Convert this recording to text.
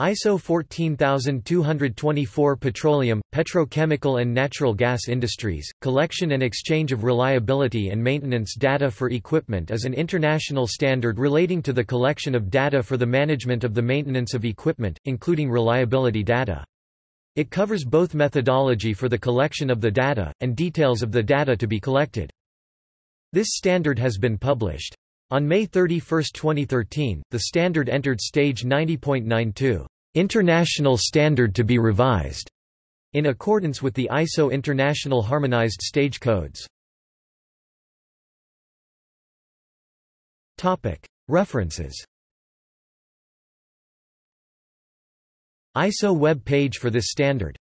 ISO 14224 Petroleum, Petrochemical and Natural Gas Industries, Collection and Exchange of Reliability and Maintenance Data for Equipment is an international standard relating to the collection of data for the management of the maintenance of equipment, including reliability data. It covers both methodology for the collection of the data, and details of the data to be collected. This standard has been published. On May 31, 2013, the standard entered stage 90.92, International Standard to be revised, in accordance with the ISO International Harmonized Stage Codes. References ISO web page for this standard